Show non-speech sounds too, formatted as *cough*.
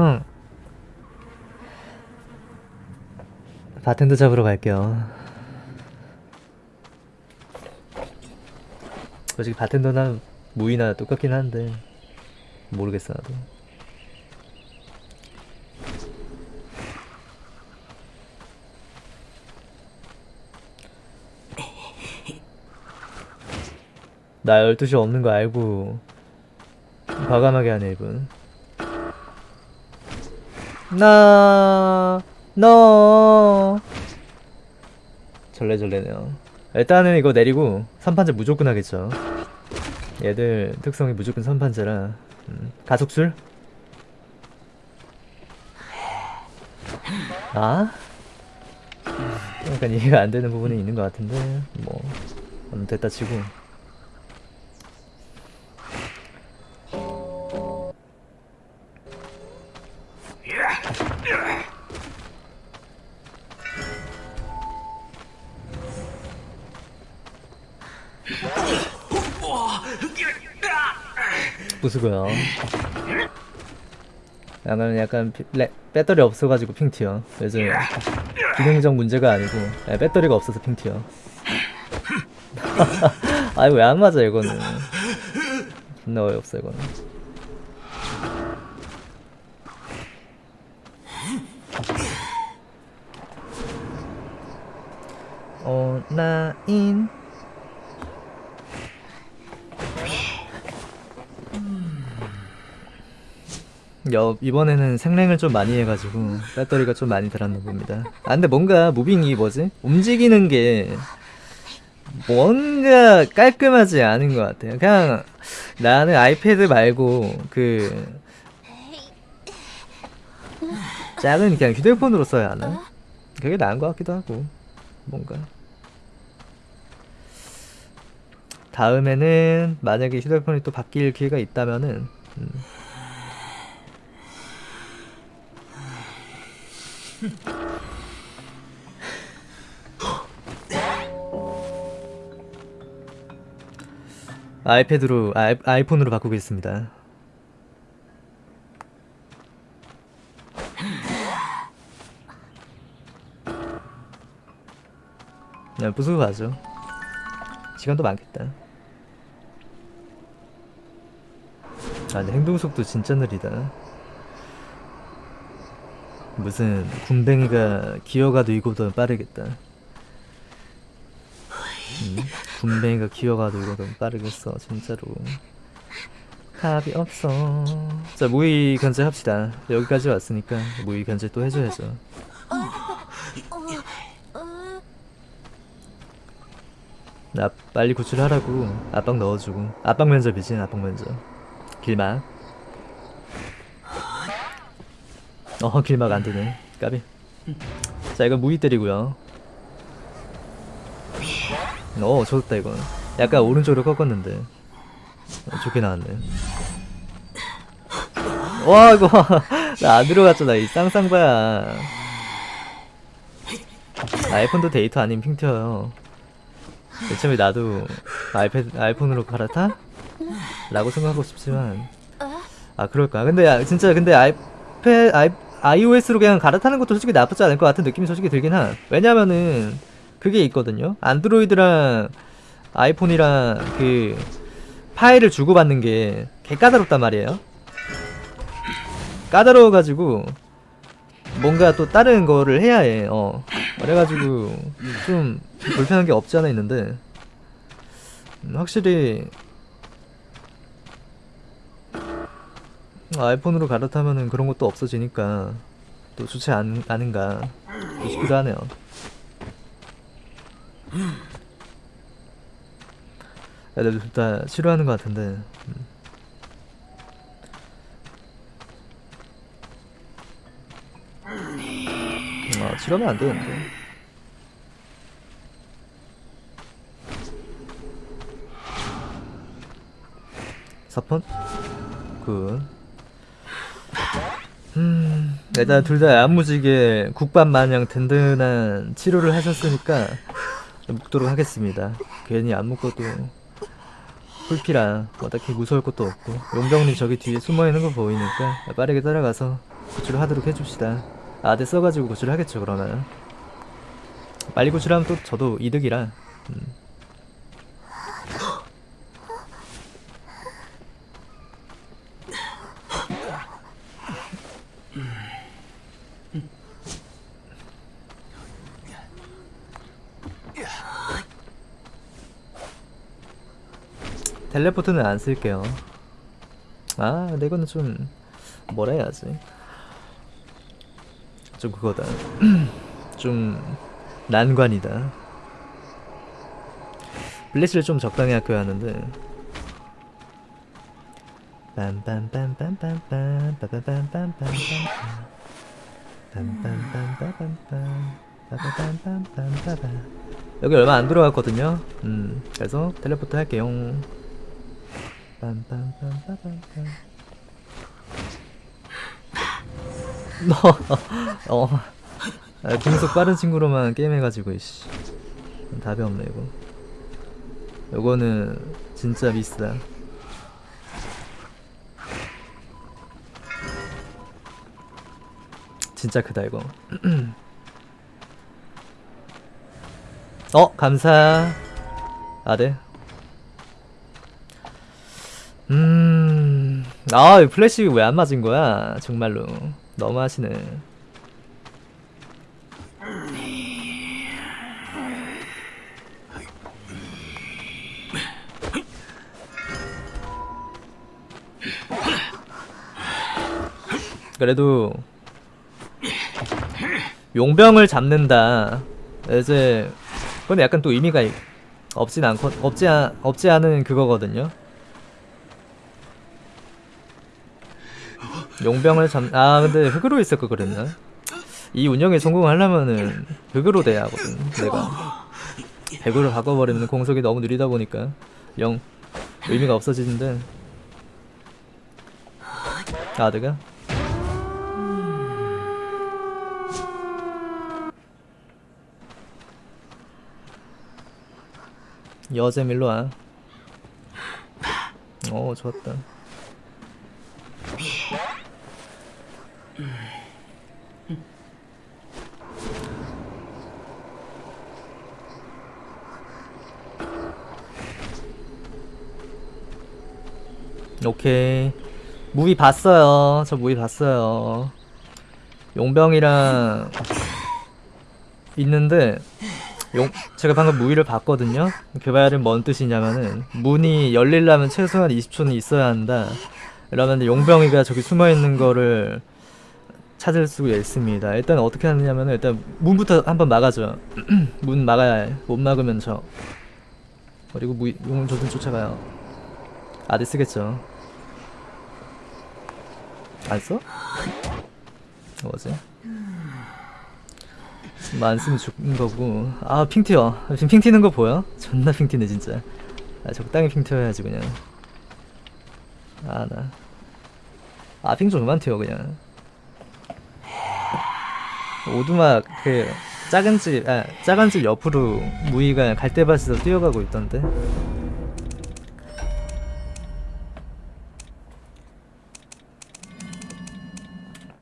흥. 바텐더 잡으러 갈게요. 솔직히 바텐더나 무이나 똑같긴 한데 모르겠어 나도. 나 12시 없는 거 알고 과감하게 하네 이분 나... 너... 절레절레네요. 일단은 이거 내리고 3판제 무조건 하겠죠. 얘들 특성이 무조건 3판제라. 음, 가속술? 아? 약간 이해가 안 되는 부분이 있는 것 같은데 뭐. 음, 됐다 치고 부수고요. 나는 약간 피- 레- 배터리 없어가지고 핑 튀어. 요즘 기능적 문제가 아니고 예, 배터리가 없어서 핑 튀어. 아이 왜안 맞아 이거는. 존나 어이없어 이거는. 온라인 여, 이번에는 생랭을 좀 많이 해가지고 배터리가 좀 많이 들었나 봅니다. 아 근데 뭔가 무빙이 뭐지? 움직이는 게 뭔가 깔끔하지 않은 것 같아요. 그냥 나는 아이패드 말고 그 작은 그냥 휴대폰으로 써야 하나? 그게 나은 것 같기도 하고 뭔가 다음에는 만약에 휴대폰이 또 바뀔 기회가 있다면은 음, *laughs* 아이패드로 아이, 아이폰으로 바꾸겠습니다. 네, 부수고 가죠. 시간도 많겠다. 아, 근데 행동 속도 진짜 느리다. 무슨 군뱅이가 기어가도 이거보다 빠르겠다. 음, 군뱅이가 기어가도 이거보다 빠르겠어, 진짜로. 답이 없어. 자, 무의 견제 합시다. 여기까지 왔으니까 무의 견제 또 해줘야죠. 나 빨리 구출하라고 압박 넣어주고 압박 면접이지 압박 면접 길막 어 길막 안되네. 까비. 자 이거 무기 때리고요. 어 좋다 이건. 약간 오른쪽으로 꺾었는데. 어, 좋게 나왔네. 와 이거. *laughs* 나 안 들어갔잖아 이 쌍쌍바야. 아이폰도 데이터 아닌 핑 튀어요. 처음에 나도 아이패드, 아이폰으로 갈아타? 라고 생각하고 싶지만. 아 그럴까? 근데 야, 진짜 근데 아이패 아이, iOS로 그냥 갈아타는 것도 솔직히 나쁘지 않을 것 같은 느낌이 솔직히 들긴 한 왜냐면은 그게 있거든요 안드로이드랑 아이폰이랑 그 파일을 주고받는 게 개 까다롭단 말이에요 까다로워가지고 뭔가 또 다른 거를 해야 해. 어. 그래가지고 좀 불편한 게 없지 않아 있는데 음, 확실히 아이폰으로 갈아타면은 그런 것도 없어지니까 또 좋지 않, 않은가 싶기도 하네요. 애들 둘다 싫어하는 것 같은데 음. 아, 치러면 안 되는데. 사펀? good. 음, 일단 둘 다 야무지게 국밥 마냥 든든한 치료를 하셨으니까 묶도록 하겠습니다. 괜히 안 묶어도 풀피라 뭐 딱히 무서울 것도 없고 용병님 저기 뒤에 숨어있는 거 보이니까 빠르게 따라가서 구출을 하도록 해줍시다 아대 써가지고 구출을 하겠죠 그러면 빨리 구출하면 또 저도 이득이라 음. 텔레포트는 안 쓸게요. 아, 근데 이거는 좀 뭐라 해야지? 좀 그거다. 좀 난관이다. 블래시를 좀 적당히 아껴야 하는데. 여기 얼마 안 들어갔거든요. 음, 그래서 텔레포트 할게요. 빰빰빰빰빰빰. 어, 아, 공속 빠른 친구로만 게임해가지고 이씨 답이 없네 이거. 요거는 진짜 미스다. 진짜 크다 이거. *clears throat* 어 감사. 아 네. 아, 이 플래시 왜 안 맞은 거야? 정말로. 너무 하시네. 그래도 용병을 잡는다. 이제 그건 약간 또 의미가 있- 없진 않고 없지 않, 없지 않은 그거거든요. 용병을 잡, 아 근데 흑으로 거 그랬나? 이 운영에 성공하려면은 흑으로 돼야 하거든. 내가 백으로 바꿔버리면 공속이 너무 느리다 보니까 영 의미가 없어지는데. 아 내가 여잼 일로 와. 어 좋았다. 오케이. 무비 봤어요. 저 무비 봤어요. 용병이랑 있는데 용 제가 방금 무비를 봤거든요. 그 말은 뭔 뜻이냐면은 문이 열리려면 최소한 20초는 있어야 한다. 그러면 용병이가 저기 숨어 있는 거를 찾을 수가 있습니다. 일단 어떻게 하느냐면은 일단 문부터 한번 막아줘. *clears throat* 문 막아야 해. 못 막으면 저. 그리고 무 용은 저좀 쫓아가요. 아드 쓰겠죠. 안 써? 뭐지? 뭐 안 쓰면 죽는 거고. 아, 핑 튀어. 지금 핑 튀는 거 보여? 존나 핑 튀네, 진짜. 아, 적당히 핑 튀어야지, 그냥. 아, 나. 아, 핑 좀 그만 튀어, 그냥. 오두막, 그, 작은 집, 아, 작은 집 옆으로 무이가 갈대밭에서 뛰어가고 있던데.